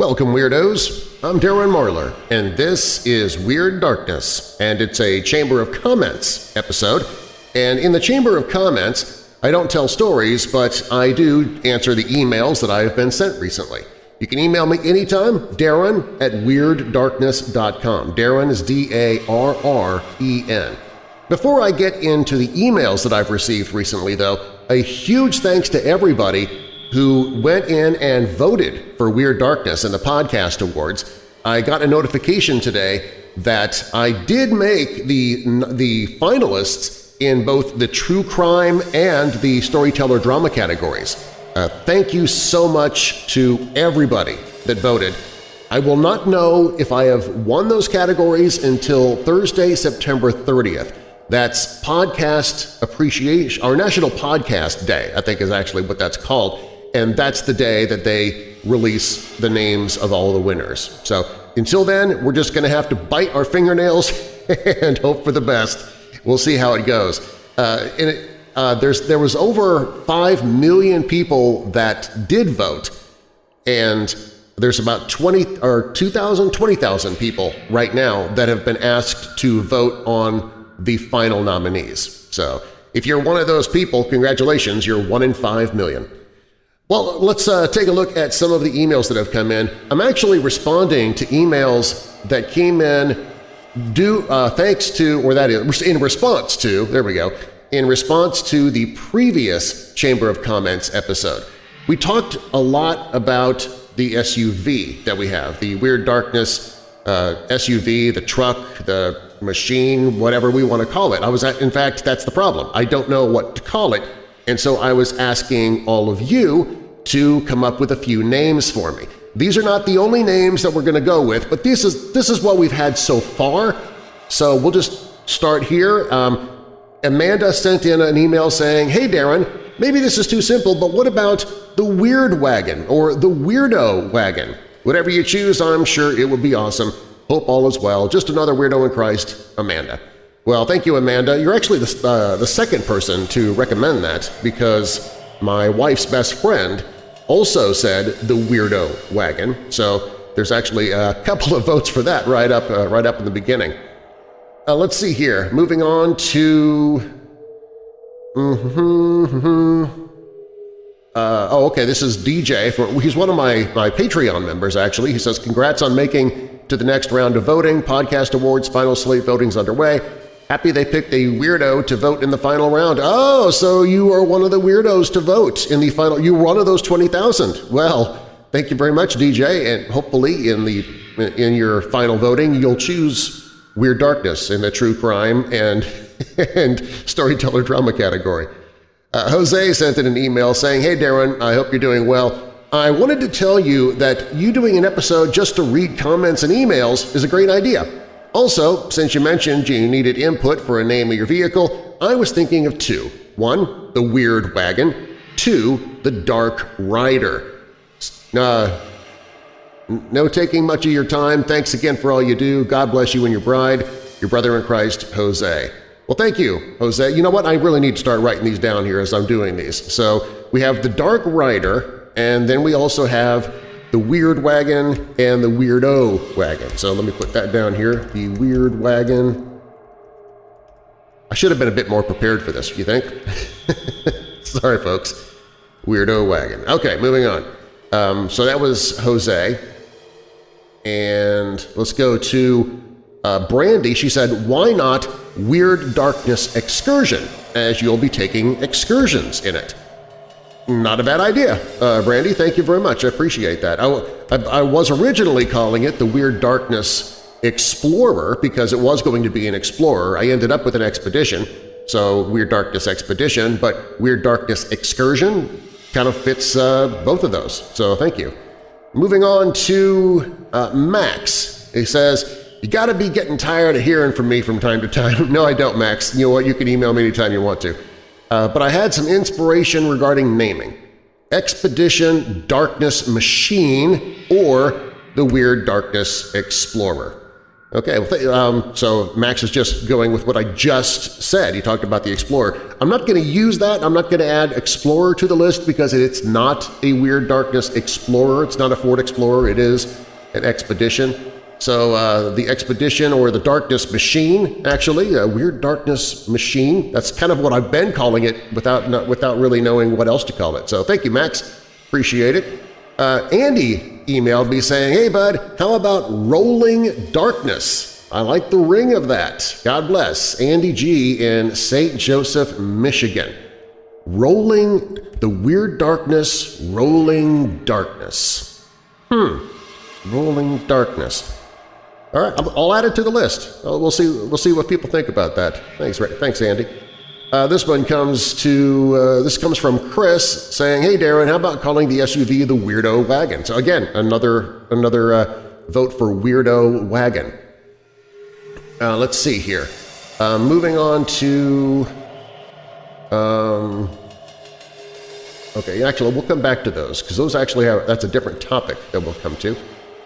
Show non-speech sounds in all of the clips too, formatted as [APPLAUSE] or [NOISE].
Welcome, Weirdos! I'm Darren Marlar, and this is Weird Darkness, and it's a Chamber of Comments episode. And in the Chamber of Comments, I don't tell stories, but I do answer the emails that I have been sent recently. You can email me anytime, Darren at WeirdDarkness.com. Darren is D-A-R-R-E-N. Before I get into the emails that I've received recently, though, a huge thanks to everybody who went in and voted for Weird Darkness in the Podcast Awards. I got a notification today that I did make the, the finalists in both the True Crime and the Storyteller Drama categories. Uh, thank you so much to everybody that voted. I will not know if I have won those categories until Thursday, September 30th. That's Podcast Appreciation, our National Podcast Day, I think is actually what that's called, and that's the day that they release the names of all the winners. So until then, we're just going to have to bite our fingernails [LAUGHS] and hope for the best. We'll see how it goes. Uh, and it, uh, there's, there was over 5 million people that did vote, and there's about 20 or 2,000, 20,000 people right now that have been asked to vote on the final nominees. So if you're one of those people, congratulations, you're one in five million. Well, let's uh, take a look at some of the emails that have come in. I'm actually responding to emails that came in due, uh, thanks to, or that is, in response to, there we go, in response to the previous Chamber of Comments episode. We talked a lot about the SUV that we have, the Weird Darkness uh, SUV, the truck, the machine, whatever we want to call it. I was at, in fact, that's the problem. I don't know what to call it, and so I was asking all of you to come up with a few names for me. These are not the only names that we're going to go with, but this is, this is what we've had so far, so we'll just start here. Um, Amanda sent in an email saying, Hey Darren, maybe this is too simple, but what about the Weird Wagon or the Weirdo Wagon? Whatever you choose, I'm sure it would be awesome. Hope all is well. Just another weirdo in Christ, Amanda. Well, thank you, Amanda. You're actually the, uh, the second person to recommend that because my wife's best friend also said the weirdo wagon, so there's actually a [LAUGHS] couple of votes for that right up, uh, right up in the beginning. Uh, let's see here. Moving on to… Mm-hmm, mm-hmm. Uh, oh, okay, this is DJ. For, he's one of my, my Patreon members, actually. He says, congrats on making to the next round of voting. Podcast Awards final slate voting's underway. Happy they picked a weirdo to vote in the final round. Oh, so you are one of the weirdos to vote in the final… You were one of those 20,000. Well, thank you very much, DJ, and hopefully in, the, in your final voting you'll choose Weird Darkness in the True Crime and, [LAUGHS] and Storyteller Drama category. Uh, Jose sent in an email saying, Hey Darren, I hope you're doing well. I wanted to tell you that you doing an episode just to read comments and emails is a great idea. Also, since you mentioned you needed input for a name of your vehicle, I was thinking of two. One, the Weird Wagon. Two, the Dark Rider. Uh, no taking much of your time. Thanks again for all you do. God bless you and your bride. Your brother in Christ, Jose. Well, thank you, Jose. You know what? I really need to start writing these down here as I'm doing these. So we have the Dark Rider, and then we also have the Weird Wagon and the Weirdo Wagon. So let me put that down here. The Weird Wagon. I should have been a bit more prepared for this, you think? [LAUGHS] Sorry, folks. Weirdo Wagon. Okay, moving on. Um, so that was Jose. And let's go to uh, Brandy, she said, why not Weird Darkness Excursion, as you'll be taking excursions in it? Not a bad idea, uh, Brandy. Thank you very much. I appreciate that. I, I, I was originally calling it the Weird Darkness Explorer because it was going to be an explorer. I ended up with an expedition, so Weird Darkness Expedition, but Weird Darkness Excursion kind of fits uh, both of those, so thank you. Moving on to uh, Max. He says, you got to be getting tired of hearing from me from time to time. [LAUGHS] no, I don't, Max. You know what? You can email me anytime you want to. Uh, but I had some inspiration regarding naming. Expedition Darkness Machine or the Weird Darkness Explorer. Okay, well, um, so Max is just going with what I just said. He talked about the Explorer. I'm not going to use that. I'm not going to add Explorer to the list because it's not a Weird Darkness Explorer. It's not a Ford Explorer. It is an Expedition. So uh, the Expedition or the Darkness Machine, actually, a Weird Darkness Machine, that's kind of what I've been calling it without, not, without really knowing what else to call it. So thank you, Max. Appreciate it. Uh, Andy emailed me saying, hey bud, how about Rolling Darkness? I like the ring of that. God bless. Andy G. in St. Joseph, Michigan. Rolling, the Weird Darkness, Rolling Darkness. Hmm. Rolling Darkness. All right, I'll add it to the list. We'll see. We'll see what people think about that. Thanks, thanks, Andy. Uh, this one comes to uh, this comes from Chris saying, "Hey Darren, how about calling the SUV the Weirdo Wagon?" So again, another another uh, vote for Weirdo Wagon. Uh, let's see here. Uh, moving on to um, okay, actually, we'll come back to those because those actually have that's a different topic that we'll come to.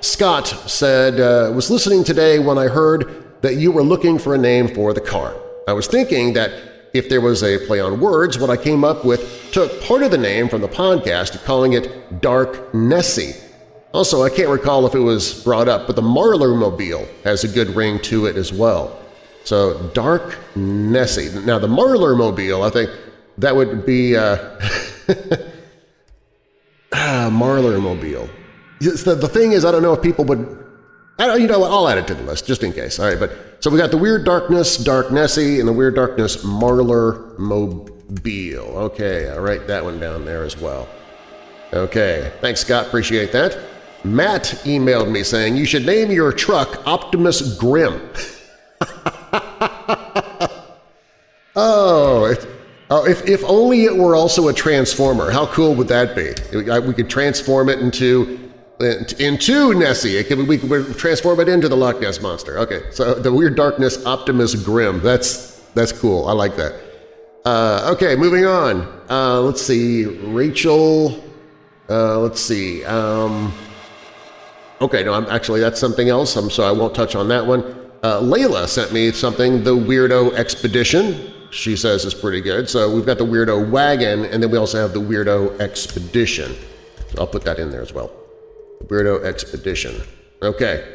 Scott said, uh, "Was listening today when I heard that you were looking for a name for the car. I was thinking that." If there was a play on words, what I came up with took part of the name from the podcast, calling it Dark Nessie. Also, I can't recall if it was brought up, but the Marlar Mobile has a good ring to it as well. So Dark Nessie. Now the Marlar Mobile, I think that would be uh, [LAUGHS] ah, Marlar Mobile. The, the thing is, I don't know if people would I, you know what, I'll add it to the list just in case. All right, but so we got the Weird Darkness, Dark Nessie, and the Weird Darkness Marlar Mobile. Okay, I'll write that one down there as well. Okay, thanks Scott, appreciate that. Matt emailed me saying you should name your truck Optimus Grim. [LAUGHS] oh, it, oh if, if only it were also a transformer. How cool would that be? We could transform it into into Nessie. It can, we can transform it into the Loch Ness Monster. Okay, so the Weird Darkness Optimus Grim. That's, that's cool. I like that. Uh, okay, moving on. Uh, let's see. Rachel, uh, let's see. Um, okay, no, I'm, actually that's something else, I'm, so I won't touch on that one. Uh, Layla sent me something, the Weirdo Expedition, she says is pretty good. So we've got the Weirdo Wagon, and then we also have the Weirdo Expedition. So I'll put that in there as well. Weirdo Expedition. Okay.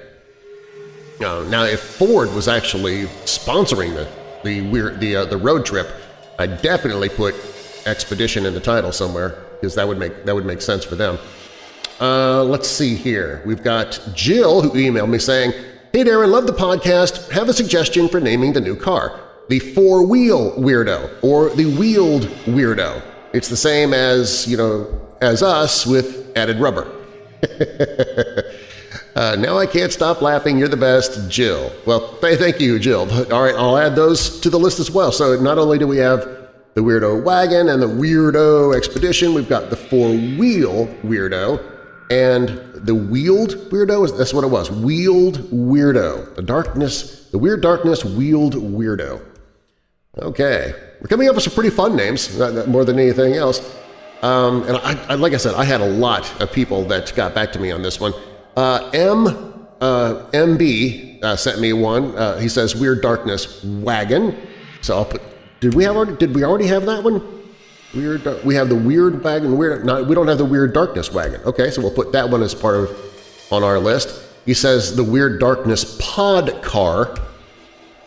Now, now if Ford was actually sponsoring the the weird the uh, the road trip, I'd definitely put Expedition in the title somewhere because that would make that would make sense for them. Uh, let's see here. We've got Jill who emailed me saying, "Hey Darren, love the podcast. Have a suggestion for naming the new car: the four-wheel weirdo or the wheeled weirdo. It's the same as you know as us with added rubber." Uh, now I can't stop laughing. You're the best, Jill. Well, th thank you, Jill. All right, I'll add those to the list as well. So not only do we have the Weirdo Wagon and the Weirdo Expedition, we've got the four-wheel Weirdo and the Wheeled Weirdo. That's what it was, Wheeled Weirdo. The darkness, the Weird Darkness Wheeled Weirdo. Okay, we're coming up with some pretty fun names, more than anything else. Um, and I, I, like I said, I had a lot of people that got back to me on this one. Uh, M, uh, MB uh, sent me one. Uh, he says Weird Darkness Wagon. So I'll put. Did we have already, did we already have that one? Weird. We have the Weird Wagon. Weird. No, we don't have the Weird Darkness Wagon. Okay, so we'll put that one as part of on our list. He says the Weird Darkness Pod Car,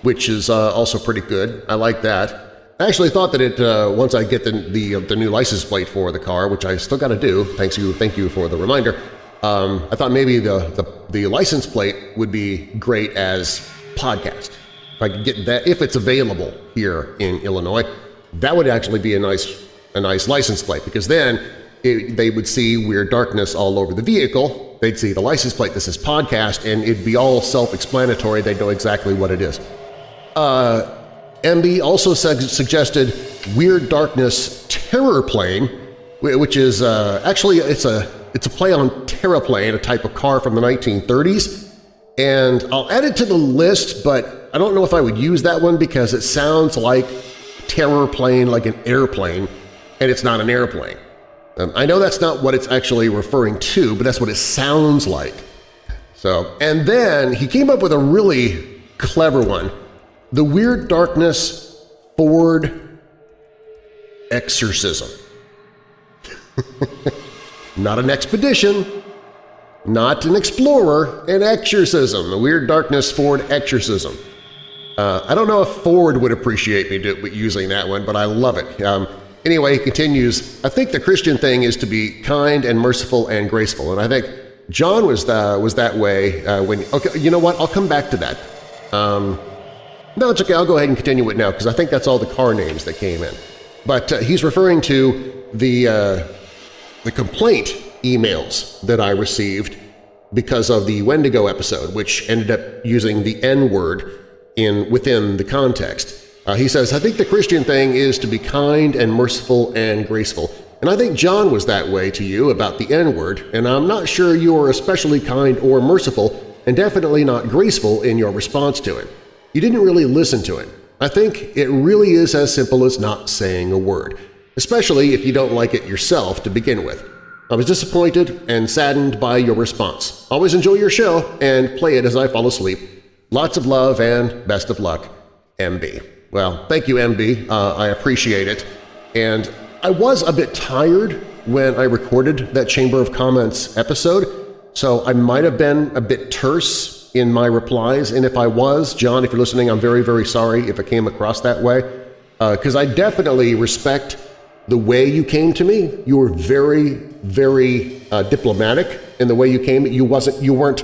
which is uh, also pretty good. I like that. I actually thought that it uh, once I get the, the, uh, the new license plate for the car, which I still got to do. Thanks you, thank you for the reminder. Um, I thought maybe the, the the license plate would be great as podcast. If I could get that, if it's available here in Illinois, that would actually be a nice a nice license plate because then it, they would see Weird Darkness all over the vehicle. They'd see the license plate that says podcast, and it'd be all self-explanatory. They'd know exactly what it is. Uh, MB also suggested Weird Darkness Terror Plane, which is uh, actually it's a it's a play on Terraplane, a type of car from the 1930s. And I'll add it to the list, but I don't know if I would use that one because it sounds like terror plane, like an airplane, and it's not an airplane. Um, I know that's not what it's actually referring to, but that's what it sounds like. So, and then he came up with a really clever one. The Weird Darkness Ford Exorcism. [LAUGHS] Not an expedition, not an explorer, an exorcism, the Weird Darkness Ford exorcism. Uh, I don't know if Ford would appreciate me do, using that one, but I love it. Um, anyway, he continues, I think the Christian thing is to be kind and merciful and graceful, and I think John was, the, was that way uh, when… Okay, you know what? I'll come back to that. Um, no, it's okay. I'll go ahead and continue it now because I think that's all the car names that came in. But uh, he's referring to the, uh, the complaint emails that I received because of the Wendigo episode, which ended up using the N-word in within the context. Uh, he says, I think the Christian thing is to be kind and merciful and graceful. And I think John was that way to you about the N-word, and I'm not sure you are especially kind or merciful and definitely not graceful in your response to it. You didn't really listen to it. I think it really is as simple as not saying a word, especially if you don't like it yourself to begin with. I was disappointed and saddened by your response. Always enjoy your show and play it as I fall asleep. Lots of love and best of luck, MB. Well, thank you, MB. Uh, I appreciate it. And I was a bit tired when I recorded that Chamber of Comments episode, so I might have been a bit terse in my replies, and if I was, John, if you're listening, I'm very, very sorry if it came across that way, because uh, I definitely respect the way you came to me. You were very, very uh, diplomatic in the way you came. You wasn't, you weren't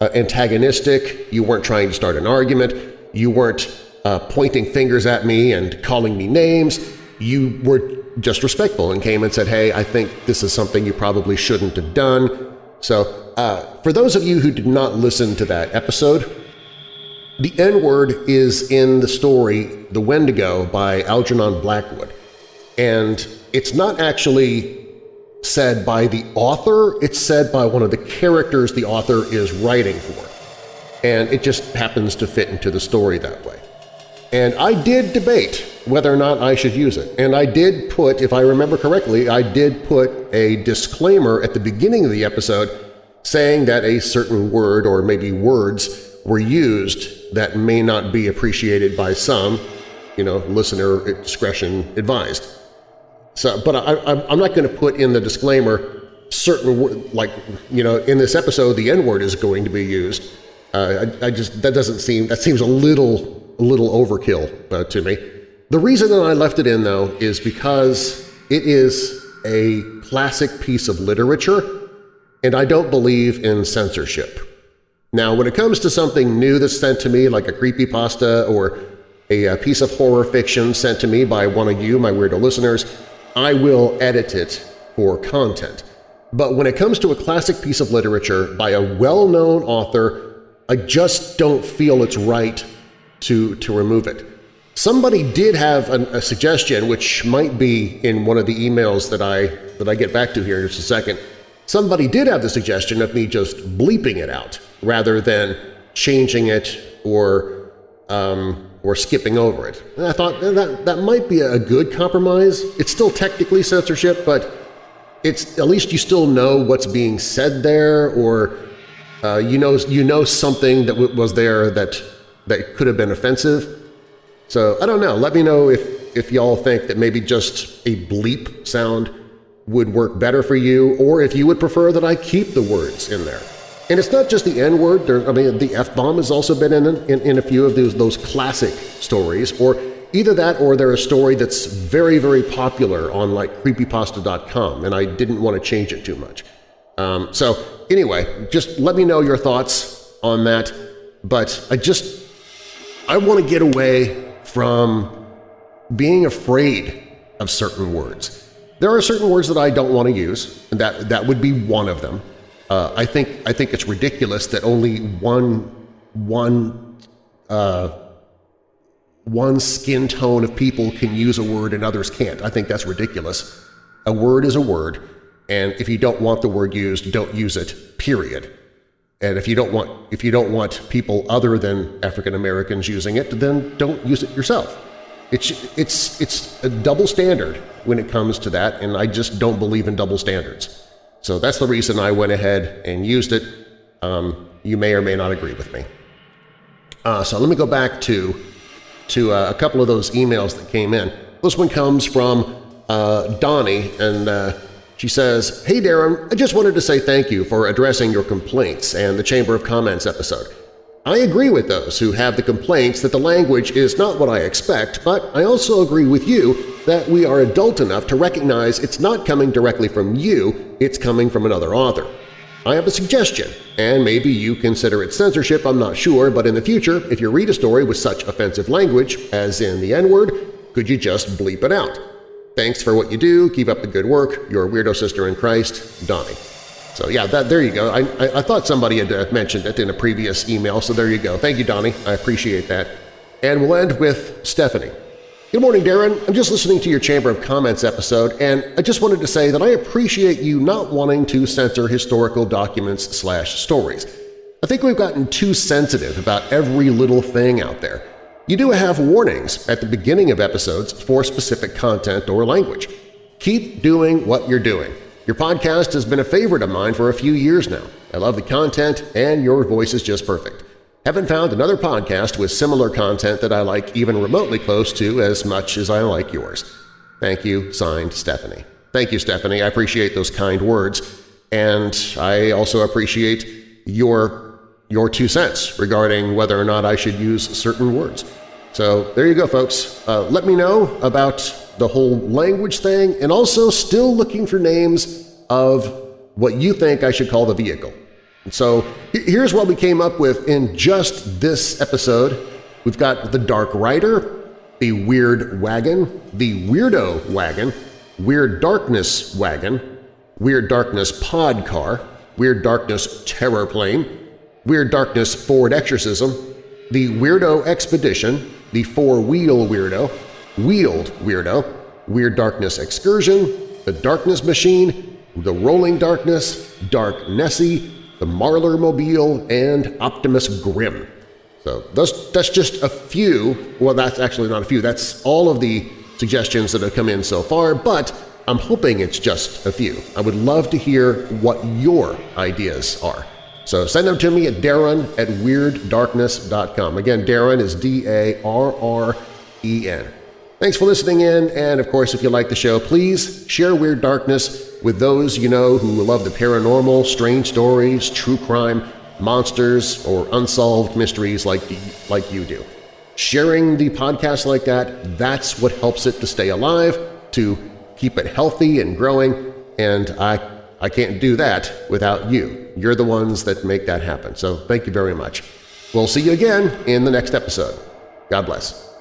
uh, antagonistic. You weren't trying to start an argument. You weren't uh, pointing fingers at me and calling me names. You were just respectful and came and said, hey, I think this is something you probably shouldn't have done. So uh, for those of you who did not listen to that episode, the N-word is in the story The Wendigo by Algernon Blackwood. And it's not actually said by the author, it's said by one of the characters the author is writing for. And it just happens to fit into the story that way. And I did debate whether or not I should use it. And I did put, if I remember correctly, I did put a disclaimer at the beginning of the episode saying that a certain word or maybe words were used that may not be appreciated by some, you know, listener discretion advised. So, but I, I'm not going to put in the disclaimer certain like you know in this episode the N word is going to be used. Uh, I, I, just that doesn't seem that seems a little a little overkill uh, to me. The reason that I left it in though is because it is a classic piece of literature, and I don't believe in censorship. Now, when it comes to something new that's sent to me, like a creepy pasta or a, a piece of horror fiction sent to me by one of you, my weirdo listeners, I will edit it for content. But when it comes to a classic piece of literature by a well-known author, I just don't feel it's right to, to remove it. Somebody did have an, a suggestion, which might be in one of the emails that I, that I get back to here in just a second. Somebody did have the suggestion of me just bleeping it out rather than changing it or um, or skipping over it. And I thought that, that might be a good compromise. It's still technically censorship, but it's at least you still know what's being said there or uh, you, know, you know something that was there that, that could have been offensive. So I don't know. Let me know if, if y'all think that maybe just a bleep sound would work better for you or if you would prefer that I keep the words in there. And it's not just the N-word. I mean, the F-bomb has also been in, in, in a few of those, those classic stories, or either that or they're a story that's very, very popular on like creepypasta.com, and I didn't want to change it too much. Um, so anyway, just let me know your thoughts on that, but I just I want to get away from being afraid of certain words. There are certain words that I don't want to use, and that, that would be one of them. Uh, I think I think it's ridiculous that only one one uh, one skin tone of people can use a word and others can't. I think that's ridiculous. A word is a word, and if you don't want the word used, don't use it. Period. And if you don't want if you don't want people other than African Americans using it, then don't use it yourself. It's it's it's a double standard when it comes to that, and I just don't believe in double standards. So that's the reason I went ahead and used it. Um, you may or may not agree with me. Uh, so let me go back to, to uh, a couple of those emails that came in. This one comes from uh, Donnie, and uh, she says, Hey Darren, I just wanted to say thank you for addressing your complaints and the Chamber of Comments episode. I agree with those who have the complaints that the language is not what I expect, but I also agree with you that we are adult enough to recognize it's not coming directly from you, it's coming from another author. I have a suggestion, and maybe you consider it censorship, I'm not sure, but in the future, if you read a story with such offensive language, as in the N-word, could you just bleep it out? Thanks for what you do, keep up the good work, your weirdo sister in Christ, Donnie. So yeah, that, there you go. I, I, I thought somebody had uh, mentioned it in a previous email, so there you go. Thank you, Donnie. I appreciate that. And we'll end with Stephanie. Good morning, Darren. I'm just listening to your Chamber of Comments episode, and I just wanted to say that I appreciate you not wanting to censor historical documents slash stories. I think we've gotten too sensitive about every little thing out there. You do have warnings at the beginning of episodes for specific content or language. Keep doing what you're doing. Your podcast has been a favorite of mine for a few years now. I love the content, and your voice is just perfect. Haven't found another podcast with similar content that I like even remotely close to as much as I like yours. Thank you, signed Stephanie. Thank you, Stephanie. I appreciate those kind words, and I also appreciate your, your two cents regarding whether or not I should use certain words. So there you go, folks. Uh, let me know about the whole language thing and also still looking for names of what you think I should call the vehicle. And So here's what we came up with in just this episode. We've got the Dark Rider, the Weird Wagon, the Weirdo Wagon, Weird Darkness Wagon, Weird Darkness Pod Car, Weird Darkness Terror Plane, Weird Darkness Ford Exorcism, the Weirdo Expedition, the Four-Wheel Weirdo, Wheeled Weirdo, Weird Darkness Excursion, the Darkness Machine, the Rolling Darkness, Dark Nessie, the Marlar Mobile, and Optimus Grim. So those, that's just a few, well that's actually not a few, that's all of the suggestions that have come in so far, but I'm hoping it's just a few. I would love to hear what your ideas are. So send them to me at darren at WeirdDarkness.com. Again, Darren is D-A-R-R-E-N. Thanks for listening in, and of course if you like the show, please share Weird Darkness with those you know who love the paranormal, strange stories, true crime, monsters, or unsolved mysteries like, like you do. Sharing the podcast like that, that's what helps it to stay alive, to keep it healthy and growing, and I, I can't do that without you. You're the ones that make that happen, so thank you very much. We'll see you again in the next episode. God bless.